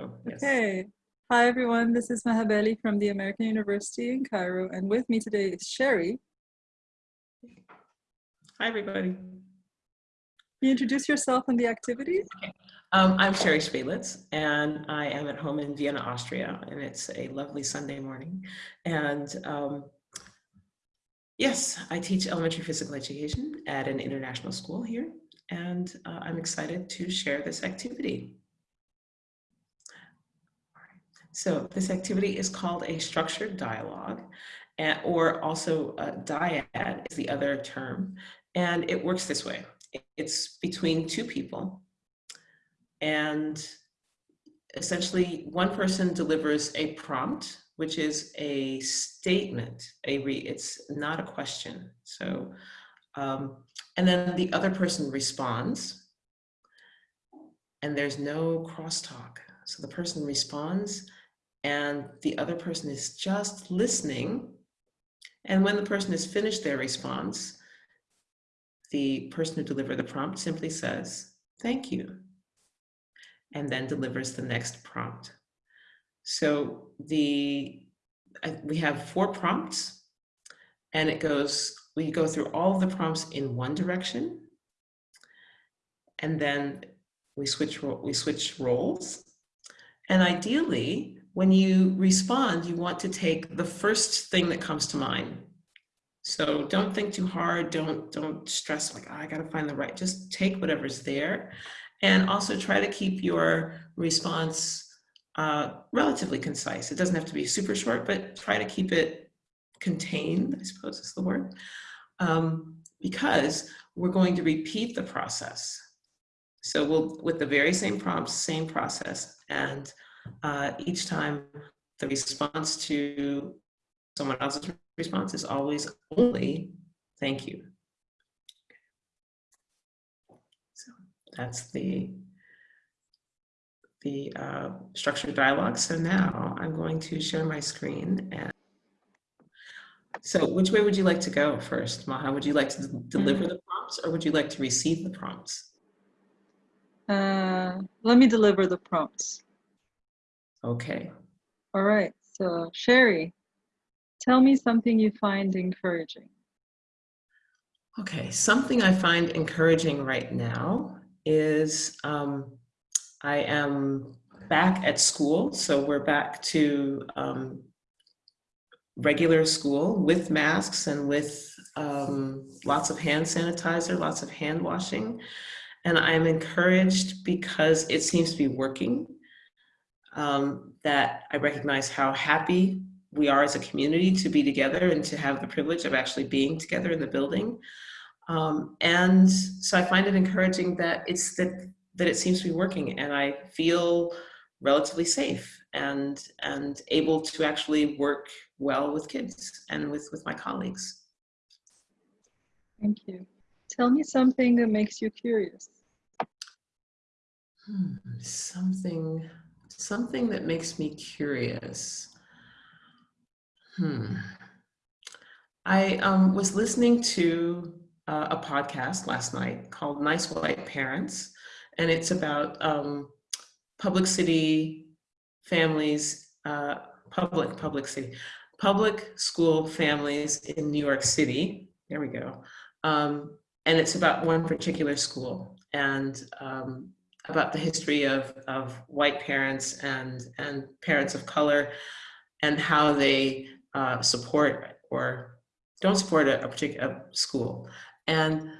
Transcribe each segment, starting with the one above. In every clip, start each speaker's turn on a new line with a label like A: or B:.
A: Oh, yes.
B: Okay. Hi, everyone. This is Maha Bali from the American University in Cairo. And with me today is Sherri.
A: Hi, everybody.
B: Can you introduce yourself and the activity?
A: Um, I'm Sherri Spelic, and I am at home in Vienna, Austria, and it's a lovely Sunday morning. And um, yes, I teach elementary physical education at an international school here, and uh, I'm excited to share this activity. So this activity is called a structured dialogue, or also a dyad is the other term. And it works this way. It's between two people. And essentially one person delivers a prompt, which is a statement, a re it's not a question. So, um, and then the other person responds and there's no crosstalk. So the person responds and the other person is just listening. And when the person has finished their response, the person who delivered the prompt simply says, thank you, and then delivers the next prompt. So the we have four prompts and it goes, we go through all the prompts in one direction and then we switch, we switch roles. And ideally, when you respond, you want to take the first thing that comes to mind. So don't think too hard. Don't, don't stress like, oh, I got to find the right, just take whatever's there. And also try to keep your response uh, relatively concise. It doesn't have to be super short, but try to keep it contained, I suppose is the word, um, because we're going to repeat the process. So we'll, with the very same prompts, same process, and uh, each time the response to someone else's response is always only thank you. So that's the the uh, structured dialogue. So now I'm going to share my screen. And so which way would you like to go first, Maha? Would you like to deliver the prompts or would you like to receive the prompts?
B: Uh, let me deliver the prompts.
A: Okay.
B: All right. So Sherri, tell me something you find encouraging.
A: Okay, something I find encouraging right now is um, I am back at school. So we're back to um, regular school with masks and with um, lots of hand sanitizer, lots of hand washing. And I'm encouraged because it seems to be working um, that I recognize how happy we are as a community to be together and to have the privilege of actually being together in the building. Um, and so I find it encouraging that it's that, that it seems to be working and I feel relatively safe and, and able to actually work well with kids and with, with my colleagues.
B: Thank you. Tell me something that makes you curious.
A: Hmm, something Something that makes me curious. Hmm. I um, was listening to uh, a podcast last night called Nice White Parents, and it's about um, public city families, uh, public, public city, public school families in New York City. There we go. Um, and it's about one particular school. And um, about the history of, of white parents and, and parents of color and how they uh, support or don't support a, a particular school. And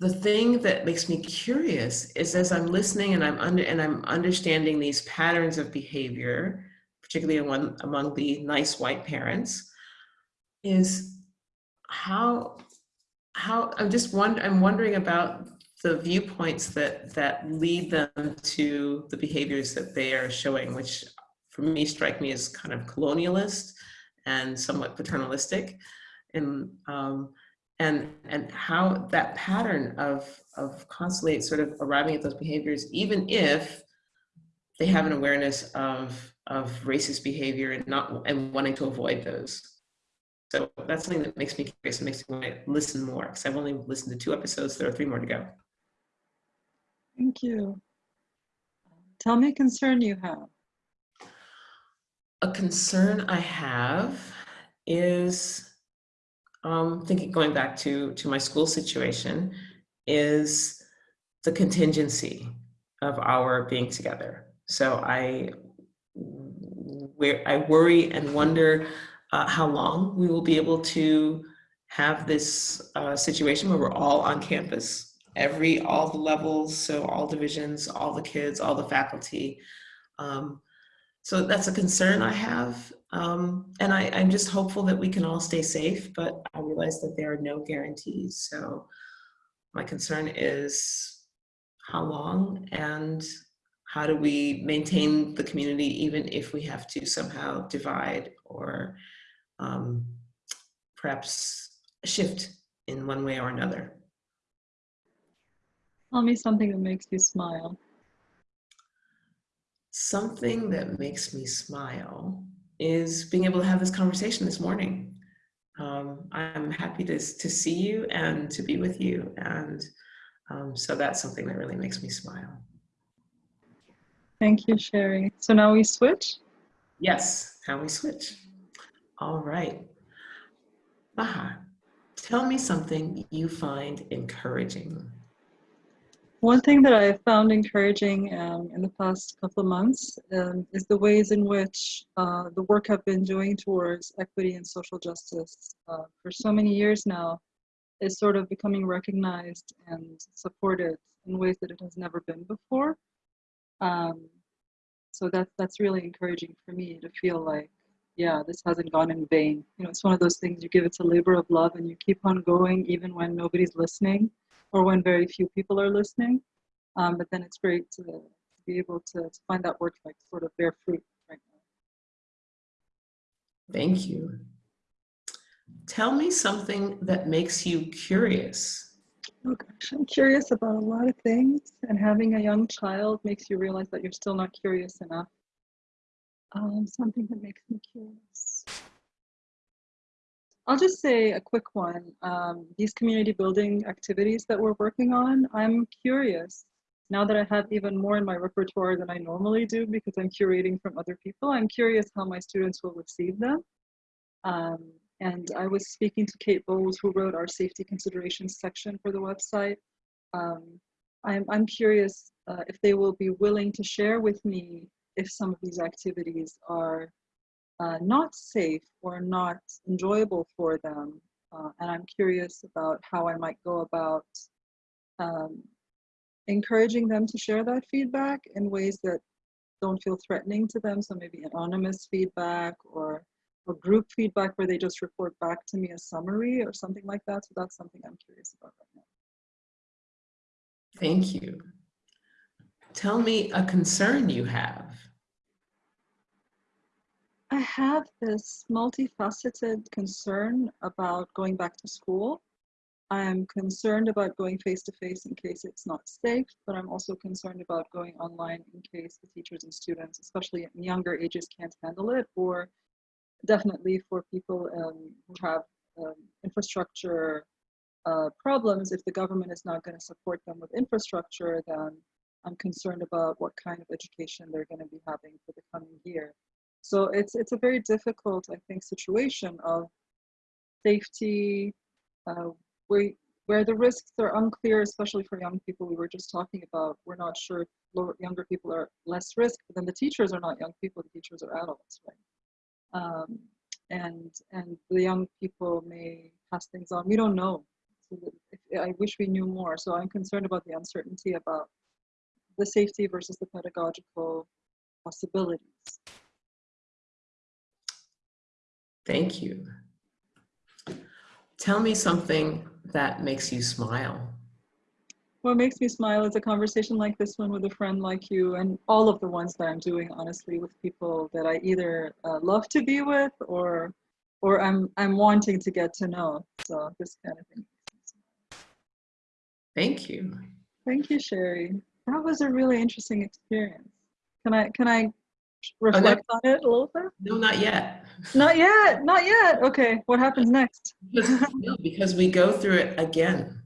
A: the thing that makes me curious is as I'm listening and I'm under and I'm understanding these patterns of behavior, particularly among, among the nice white parents, is how how I'm just wondering I'm wondering about the viewpoints that that lead them to the behaviors that they are showing, which for me strike me as kind of colonialist and somewhat paternalistic, and um, and and how that pattern of of constantly sort of arriving at those behaviors, even if they have an awareness of of racist behavior and not and wanting to avoid those. So that's something that makes me curious and makes me want to listen more because I've only listened to two episodes. There are three more to go.
B: Thank you. Tell me a concern you have.
A: A concern I have is um, thinking, going back to, to my school situation, is the contingency of our being together. So I, where I worry and wonder uh, how long we will be able to have this uh, situation where we're all on campus, every, all the levels, so all divisions, all the kids, all the faculty. Um, so that's a concern I have. Um, and I, I'm just hopeful that we can all stay safe, but I realize that there are no guarantees. So my concern is how long and how do we maintain the community even if we have to somehow divide or um, perhaps shift in one way or another.
B: Tell me something that makes you smile.
A: Something that makes me smile is being able to have this conversation this morning. Um, I'm happy to, to see you and to be with you. And um, so that's something that really makes me smile.
B: Thank you, Sherri. So now we switch?
A: Yes, now we switch. All right. Maha, tell me something you find encouraging.
B: One thing that I have found encouraging um, in the past couple of months um, is the ways in which uh, the work I've been doing towards equity and social justice uh, for so many years now is sort of becoming recognized and supported in ways that it has never been before. Um, so that, that's really encouraging for me to feel like, yeah, this hasn't gone in vain. You know, it's one of those things you give it a labor of love and you keep on going even when nobody's listening or when very few people are listening. Um, but then it's great to, to be able to, to, find that work like sort of bear fruit right now.
A: Thank you. Tell me something that makes you curious.
B: Oh gosh, I'm curious about a lot of things, and having a young child makes you realize that you're still not curious enough. Um, something that makes me curious. I'll just say a quick one. Um, these community building activities that we're working on, I'm curious. Now that I have even more in my repertoire than I normally do because I'm curating from other people, I'm curious how my students will receive them. Um, and I was speaking to Kate Bowles, who wrote our safety considerations section for the website. Um, I'm, I'm curious uh, if they will be willing to share with me if some of these activities are uh, not safe or not enjoyable for them. Uh, and I'm curious about how I might go about um, encouraging them to share that feedback in ways that don't feel threatening to them. So maybe anonymous feedback or, or group feedback where they just report back to me a summary or something like that. So that's something I'm curious about right now.
A: Thank you. Tell me a concern you have.
B: I have this multifaceted concern about going back to school. I'm concerned about going face to face in case it's not safe, but I'm also concerned about going online in case the teachers and students, especially in younger ages, can't handle it, or definitely for people um, who have um, infrastructure uh, problems, if the government is not going to support them with infrastructure, then I'm concerned about what kind of education they're going to be having for the coming year. So it's it's a very difficult, I think, situation of safety, uh, where where the risks are unclear, especially for young people. We were just talking about we're not sure lower, younger people are less risk, but then the teachers are not young people; the teachers are adults, right? Um, and and the young people may pass things on. We don't know. So I wish we knew more. So I'm concerned about the uncertainty about the safety versus the pedagogical possibilities.
A: Thank you. Tell me something that makes you smile.
B: What makes me smile is a conversation like this one with a friend like you and all of the ones that I'm doing honestly with people that I either uh, love to be with or or I'm I'm wanting to get to know. So this kind of thing.
A: Thank you.
B: Thank you, Sherri. That was a really interesting experience. Can I can I reflect on it a little bit?
A: No, not yet.
B: Not yet, not yet. Okay, what happens next?
A: because, no, because we go through it again.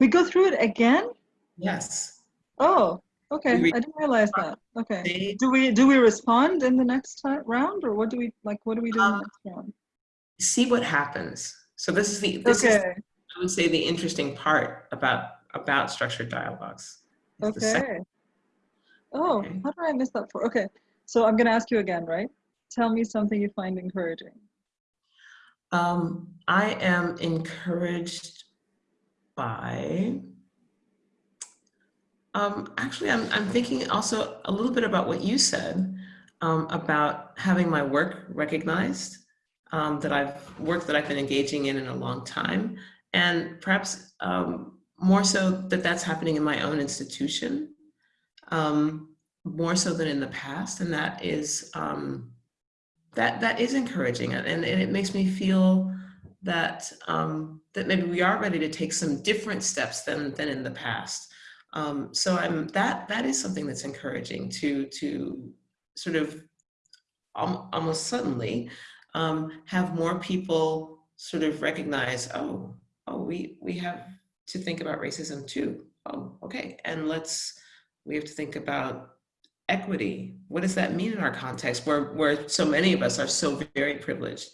B: We go through it again?
A: Yes.
B: Oh, Okay, I didn't realize that. Okay. Do we, do we respond in the next ti- round or what do we, like, what do we do in the
A: Um,
B: next round?
A: See what happens. So this is the, this is,
B: Okay,
A: I would say, the interesting part about, about structured dialogues. is
B: okay. Oh,
A: Okay.
B: how did I miss that for? Okay, so I'm gonna ask you again, right? Tell me something you find encouraging.
A: Um, I am encouraged by, um, actually, I'm, I'm thinking also a little bit about what you said um, about having my work recognized, um, that I've work that I've been engaging in in a long time, and perhaps um, more so that that's happening in my own institution, um, more so than in the past, and that is um, that that is encouraging and, and it makes me feel that um, that maybe we are ready to take some different steps than than in the past. Um, so I'm that that is something that's encouraging to to sort of al- almost suddenly um, have more people sort of recognize oh oh we we have to think about racism too oh okay and let's we have to think about equity. What does that mean in our context where where so many of us are so very privileged?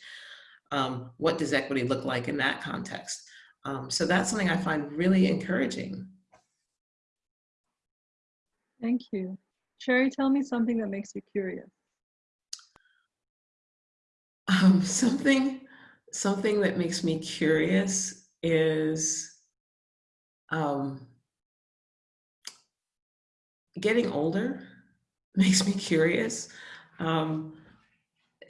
A: Um, what does equity look like in that context? Um, so that's something i find really encouraging.
B: Thank you. Sherri, tell me something that makes you curious.
A: um, something something that makes me curious is um, getting older makes me curious. Um,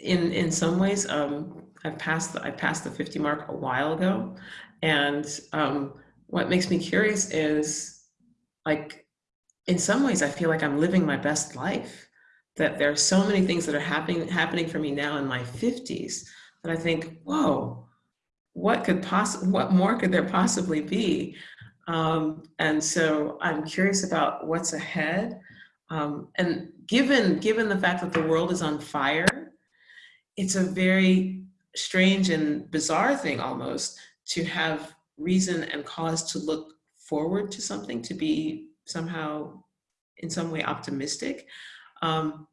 A: in in some ways um, I've passed the, I passed the 50 mark a while ago. And um, what makes me curious is like in some ways I feel like I'm living my best life. That there are so many things that are happening happening for me now in my 50s that I think whoa what could possibly what more could there possibly be? Um, and so I'm curious about what's ahead. Um, and given given the fact that the world is on fire it's a very strange and bizarre thing almost to have reason and cause to look forward to something, to be somehow in some way optimistic. Um,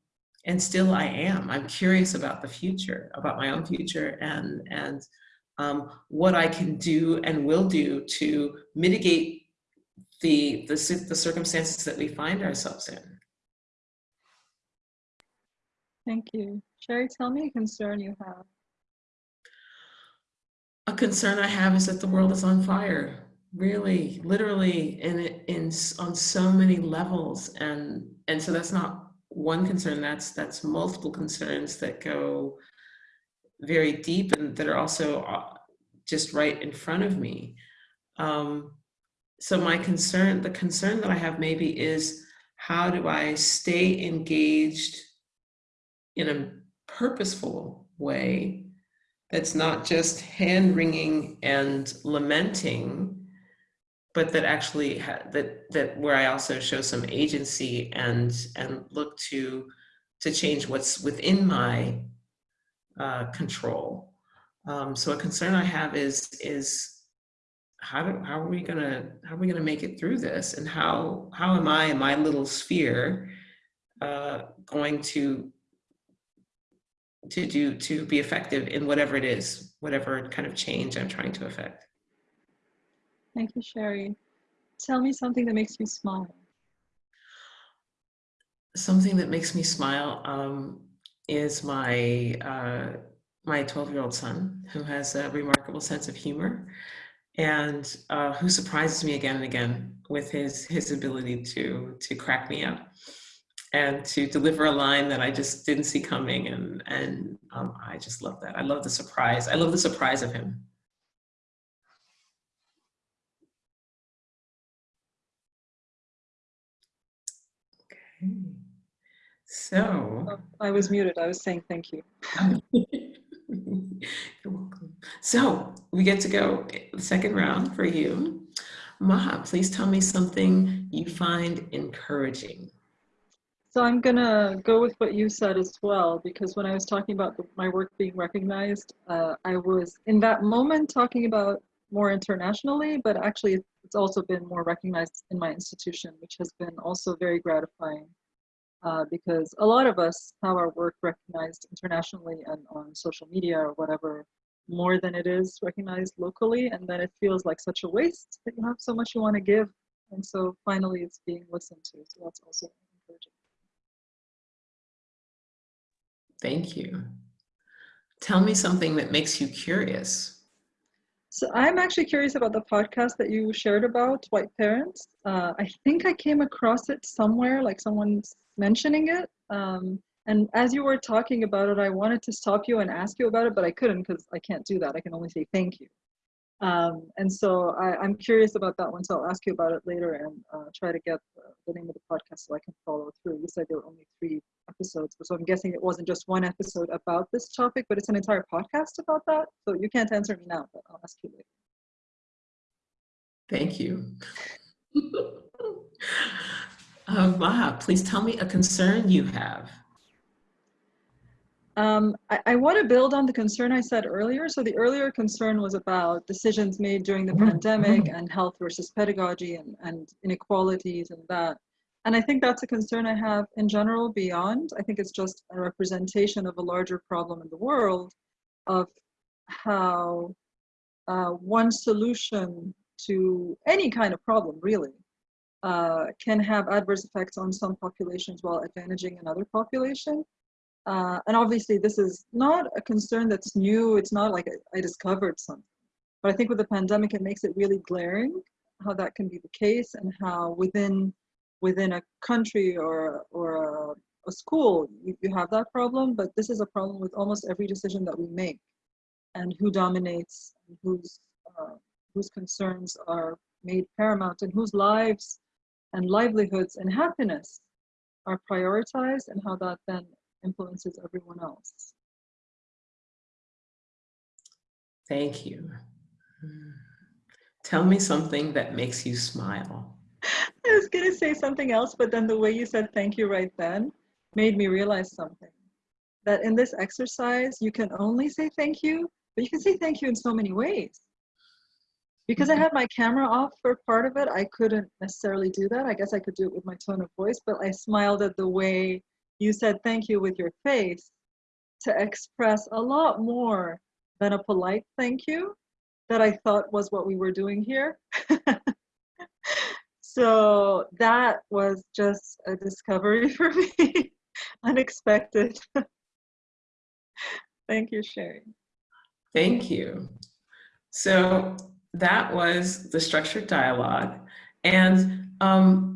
A: and still I am. I'm curious about the future, about my own future and, and um, what I can do and will do to mitigate the, the, the circumstances that we find ourselves in.
B: Thank you. Sherri, tell me a concern you have.
A: A concern I have is that the world is on fire, really, literally, in in on so many levels, and and so that's not one concern. That's that's multiple concerns that go very deep and that are also uh, just right in front of me. Um, so my concern, the concern that I have maybe is how do I stay engaged in a purposeful way that's not just hand wringing and lamenting, but that actually ha- that that where I also show some agency and and look to to change what's within my uh, control. Um, so a concern I have is is how do how are we gonna how are we gonna make it through this and how how am I in my little sphere uh, going to to do to be effective in whatever it is, whatever kind of change I'm trying to affect.
B: Thank you, Sherri. Tell me something that makes you smile.
A: Something that makes me smile um, is my uh, my 12 year old son, who has a remarkable sense of humor, and uh, who surprises me again and again with his his ability to to crack me up and to deliver a line that I just didn't see coming, and and um, I just love that. I love the surprise. I love the surprise of him. Okay. So.
B: Oh, I was muted. I was saying thank you.
A: You're welcome. So we get to go the second round for you. Maha, please tell me something you find encouraging.
B: So I'm gonna go with what you said as well, because when I was talking about my work being recognized, uh, I was in that moment talking about more internationally, but actually it's it's also been more recognized in my institution, which has been also very gratifying uh, because a lot of us have our work recognized internationally and on social media or whatever more than it is recognized locally. And then it feels like such a waste that you have so much you want to give. And so finally it's being listened to. So that's also encouraging.
A: Thank you. Tell me something that makes you curious.
B: So I'm actually curious about the podcast that you shared about white parents. Uh, I think I came across it somewhere, like someone's mentioning it. Um, and as you were talking about it, I wanted to stop you and ask you about it, but I couldn't because I can't do that. I can only say thank you. Um, and so I, am curious about that one, so I'll ask you about it later and uh, try to get the, the, name of the podcast so I can follow through. You said there were only three episodes, so I'm guessing it wasn't just one episode about this topic, but it's an entire podcast about that. So you can't answer me now, but I'll ask you later.
A: Thank you. uh, Maha, please tell me a concern you have.
B: Um, I, I want to build on the concern I said earlier. So the earlier concern was about decisions made during the pandemic and health versus pedagogy and, and inequalities and that. And I think that's a concern I have in general beyond. I think it's just a representation of a larger problem in the world of how uh, one solution to any kind of problem really uh, can have adverse effects on some populations while advantaging another population. Uh, and obviously this is not a concern that's new. It's not like I, I, discovered something. But I think with the pandemic, it makes it really glaring how that can be the case and how within within a country or, or a, a school, you, you have that problem. But this is a problem with almost every decision that we make and who dominates, and whose, uh, whose concerns are made paramount and whose lives and livelihoods and happiness are prioritized and how that then influences everyone else.
A: Thank you. Tell me something that makes you smile.
B: I was going to say something else, but then the way you said thank you right then made me realize something. That in this exercise, you can only say thank you, but you can say thank you in so many ways. Because I mm-hmm. had my camera off for part of it, I couldn't necessarily do that. I guess I could do it with my tone of voice, but I smiled at the way you said thank you with your face to express a lot more than a polite thank you that I thought was what we were doing here. so that was just a discovery for me, unexpected. Thank you, Sherri.
A: Thank you. So that was the structured dialogue. And um,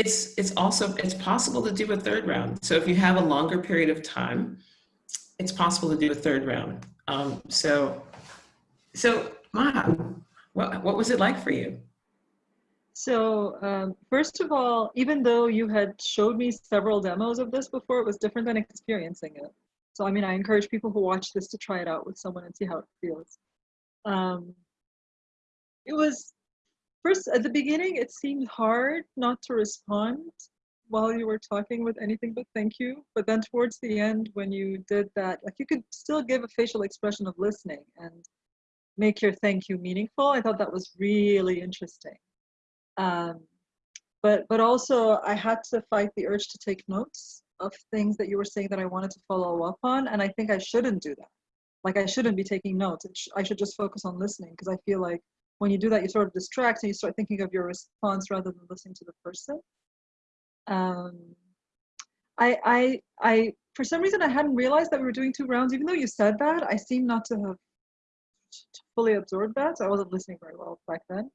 A: it's it's also it's possible to do a third round. So if you have a longer period of time, it's possible to do a third round. Um, so so Maha, what what was it like for you?
B: So um, first of all, even though you had showed me several demos of this before, it was different than experiencing it. So I mean, I encourage people who watch this to try it out with someone and see how it feels. Um, it was First, at the beginning, it seemed hard not to respond while you were talking with anything but thank you. But then towards the end, when you did that, like you could still give a facial expression of listening and make your thank you meaningful. I thought that was really interesting. Um, but but also I had to fight the urge to take notes of things that you were saying that I wanted to follow up on, and I think I shouldn't do that. Like I shouldn't be taking notes. I should just focus on listening because I feel like when you do that, you sort of distract and you start thinking of your response rather than listening to the person. Um, I, I, I, for some reason, I hadn't realized that we were doing two rounds. Even though you said that, I seem not to have fully absorbed that. So I wasn't listening very well back then.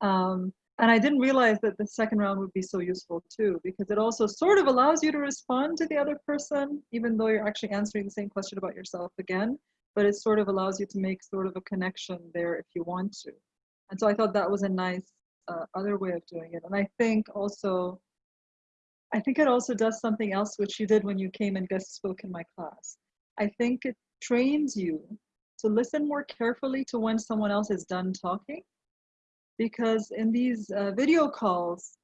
B: Um, and I didn't realize that the second round would be so useful too, because it also sort of allows you to respond to the other person, even though you're actually answering the same question about yourself again. But it sort of allows you to make sort of a connection there if you want to. And so I thought that was a nice uh, other way of doing it. And I think also, I think it also does something else which you did when you came and guest spoke in my class. I think it trains you to listen more carefully to when someone else is done talking. Because in these uh, video calls,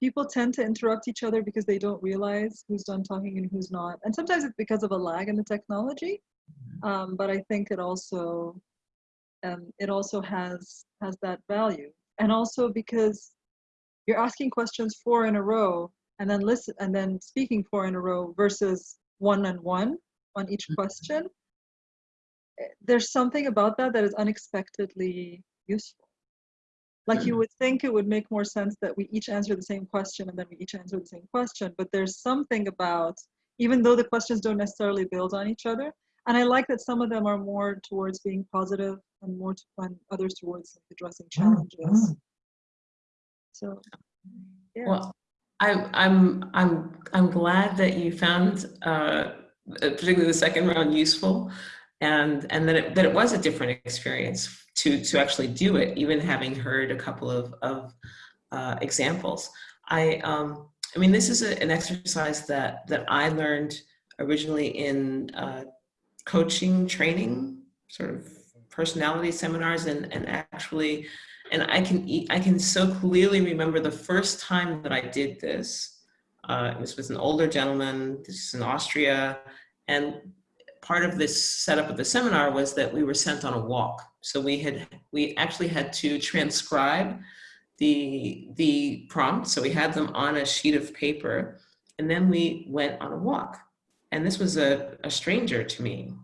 B: people tend to interrupt each other because they don't realize who's done talking and who's not. And sometimes it's because of a lag in the technology. Mm-hmm. Um, but I think it also um, it also has has that value and also because you're asking questions four in a row and then listen and then speaking four in a row versus one and one on each
A: Mhm.
B: question eh, there's something about that that is unexpectedly useful like you
A: Mm.
B: would think it would make more sense that we each answer the same question and then we each answer the same question but there's something about even though the questions don't necessarily build on each other and i like that some of them are more towards being positive and more to, and others towards like, addressing challenges. So yeah.
A: Well, I, I'm, I'm, I'm glad that you found, uh, particularly the second round useful and, and that it, that it was a different experience to, to actually do it, even having heard a couple of, of uh, examples. I, um, I mean, this is a, an exercise that, that I learned originally in uh, coaching training, sort of personality seminars and, and actually and I can I can so clearly remember the first time that I did this. Uh, it was with an older gentleman. This is in Austria, and part of this setup of the seminar was that we were sent on a walk. So we had we actually had to transcribe the the prompts. So we had them on a sheet of paper, and then we went on a walk. And this was a, a stranger to me.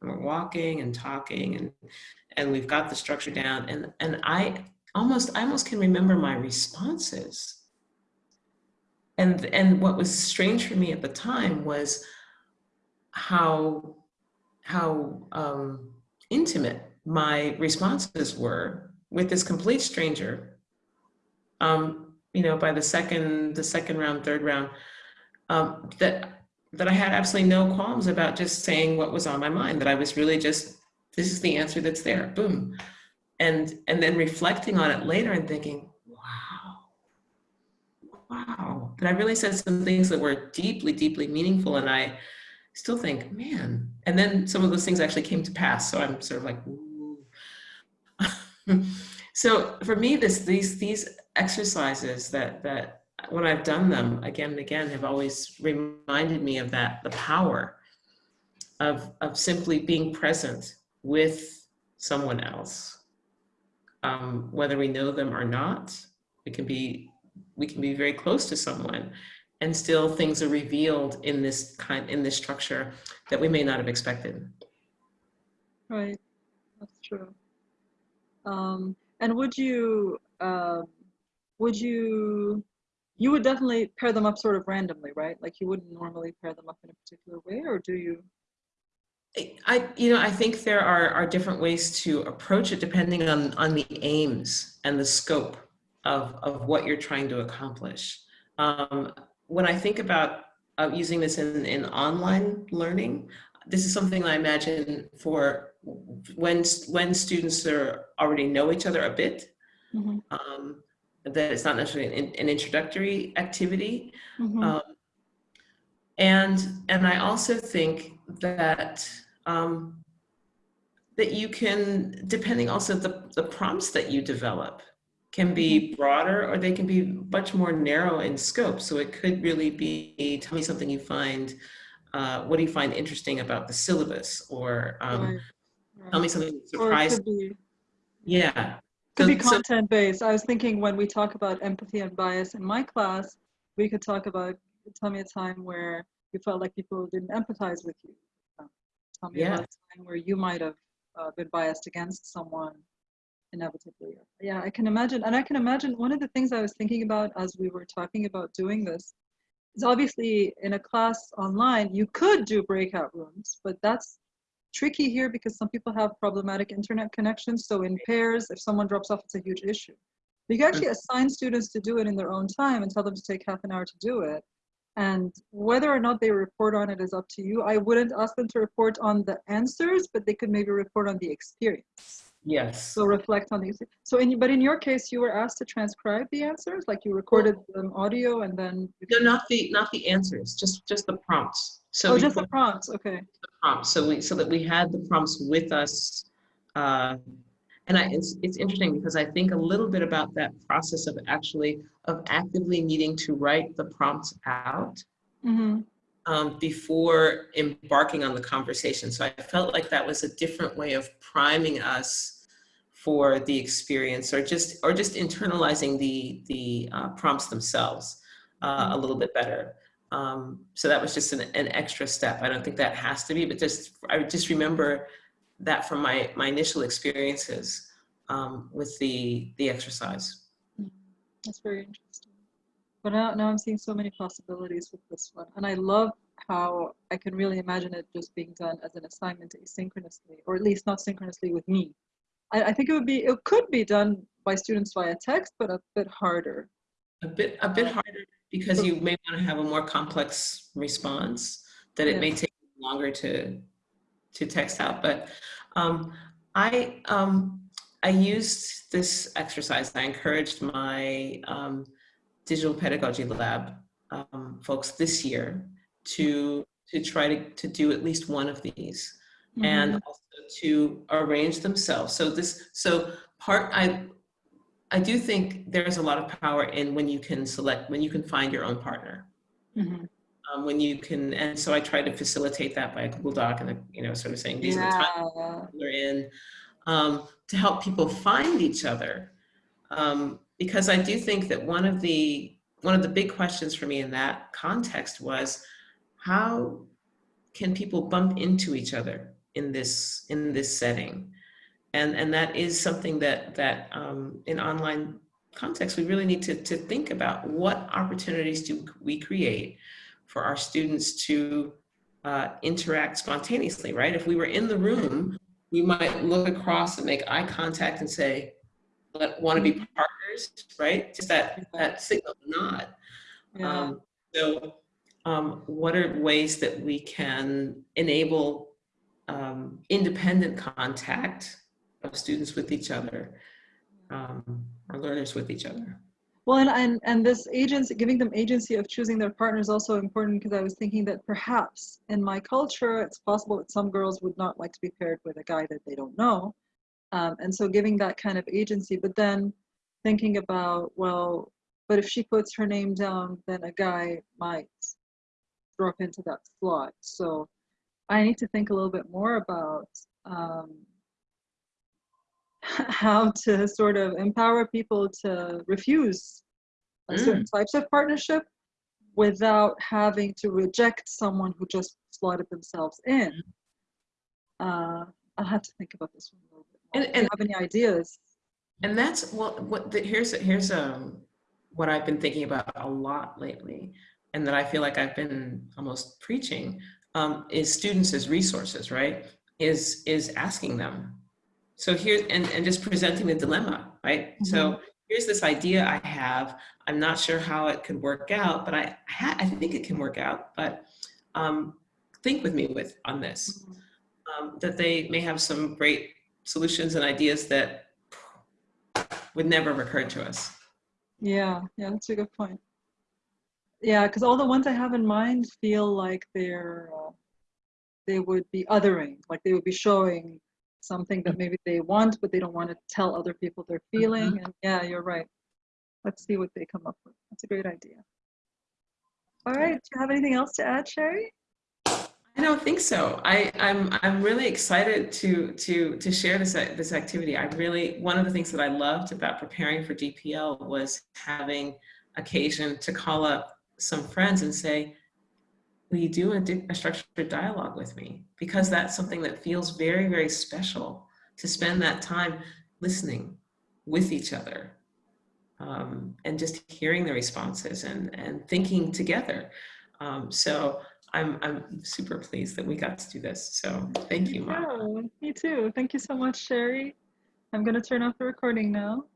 A: And we're walking and talking and and we've got the structure down. And and i almost i almost can remember my responses. And and what was strange for me at the time was how how um, intimate my responses were with this complete stranger um, you know by the second the second round third round um, that that i had absolutely no qualms about just saying what was on my mind that i was really just this is the answer that's there boom. And and then reflecting on it later and thinking wow wow. That i really said some things that were deeply deeply meaningful and i still think man. And then some of those things actually came to pass so i'm sort of like Ooh. so for me this these these exercises that that when i've done them again and again have always reminded me of that the power of of simply being present with someone else. Um, whether we know them or not we can be we can be very close to someone and still things are revealed in this kind in this structure that we may not have expected.
B: Right. That's true. Um, and would you um, would you you would definitely pair them up sort of randomly right like you wouldn't normally pair them up in a particular way or do you
A: I, you know, I think there are, are different ways to approach it depending on, on the aims and the scope of, of what you're trying to accomplish. Um, when I think about uh, using this in, in online learning, this is something I imagine for when, when students are already know each other a bit,
B: mm-hmm.
A: um, that it's not necessarily an, an introductory activity.
B: Mm-hmm.
A: Um, and, and I also think that um, that you can, depending also the, the prompts that you develop can be broader or they can be much more narrow in scope. So it could really be, tell me something you find, uh, what do you find interesting about the syllabus or um,
B: right. Right.
A: tell me something that
B: or it
A: surprised
B: could
A: Yeah.
B: Could be content based. I was thinking when we talk about empathy and bias in my class, we could talk about tell me a time where you felt like people didn't empathize with you. Um, tell me about a time where you might have uh, been biased against someone inevitably. Yeah, I can imagine. And I can imagine one of the things I was thinking about as we were talking about doing this is obviously in a class online, you could do breakout rooms, but that's tricky here because some people have problematic internet connections. So in pairs, if someone drops off, it's a huge issue. But you can actually assign students to do it in their own time and tell them to take half an hour to do it. And whether or not they report on it is up to you. I wouldn't ask them to report on the answers, but they could maybe report on the experience.
A: Yes.
B: So reflect on these. So in, but in your case, you were asked to transcribe the answers, like you recorded them audio and then.
A: No, not the, not the answers, just, just the prompts. So
B: Oh, just the prompts, okay.
A: the prompts. So we, so that we had the prompts with us. Uh, and I, it's, it's interesting because I think a little bit about that process of actually, of actively needing to write the prompts out
B: Mm-hmm.
A: um, before embarking on the conversation. So I felt like that was a different way of priming us for the experience or just or just internalizing the the uh, prompts themselves uh, a little bit better. Um, so that was just an, an extra step. I don't think that has to be, but just I just remember that from my my initial experiences um, with the the exercise.
B: That's very interesting. But now, now I'm seeing so many possibilities with this one. And I love how I can really imagine it just being done as an assignment asynchronously, or at least not synchronously with me. I, I think it would be, it could be done by students via text, but a bit harder.
A: A bit a bit harder because you may want to have a more complex response that it may take longer to to text out. But um, I um, I used this exercise. I encouraged my um, digital pedagogy lab um, folks this year to to try to, to do at least one of these and also to arrange themselves. So this so part I I do think there's a lot of power in when you can select when you can find your own partner.
B: Mhm.
A: Um, when you can and so I try to facilitate that by a Google Doc and you know sort of saying these are the times
B: Yeah.
A: we're in um, to help people find each other. Um, because I do think that one of the one of the big questions for me in that context was how can people bump into each other in this in this setting, and and that is something that that um, in online context we really need to to think about what opportunities do we create for our students to uh, interact spontaneously, right? If we were in the room we might look across and make eye contact and say, let, want to be partners, right? Just that, that signal nod.
B: Yeah.
A: Um, so um, what are ways that we can enable um, independent contact of students with each other, um, or learners with each other?
B: Well, and, and, and this agency, giving them agency of choosing their partner is also important because I was thinking that perhaps in my culture, it's possible that some girls would not like to be paired with a guy that they don't know. Um, and so giving that kind of agency, but then thinking about, well, but if she puts her name down, then a guy might drop into that slot. So I need to think a little bit more about um, how to sort of empower people to refuse uh, certain types of partnership without having to reject someone who just slotted themselves in. Uh, I'll have to think about this one a little bit more.
A: And- and-
B: have any ideas?
A: And that's what, what the, here's, here's um, what I've been thinking about a lot lately, and that I feel like I've been almost preaching, um, is students as resources, right? Is, is asking them. So here, and, and just presenting the dilemma, right? So here's this idea I have. I'm not sure how it could work out, but I, ha- I think it can work out, but um, think with me with on this um, that they may have some great solutions and ideas that would never have occurred to us.
B: Yeah, yeah, that's a good point. Yeah, because all the ones I have in mind feel like they're uh, they would be othering, like they would be showing something that maybe they want, but they don't want to tell other people they're mm-hmm. feeling. And yeah, you're right. Let's see what they come up with. That's a great idea. All right, do you have anything else to add, Sherri?
A: I don't think so. I, I'm I'm really excited to to to share this this activity. I really one of the things that I loved about preparing for DPL was having occasion to call up some friends and say, "Will you do a, a structured dialogue with me?" Because that's something that feels very very special to spend that time listening with each other um, and just hearing the responses and and thinking together. Um, so. I'm, I'm super pleased that we got to do this. So thank you.
B: Yeah, me too. Thank you so much, Sherri. I'm going to turn off the recording now.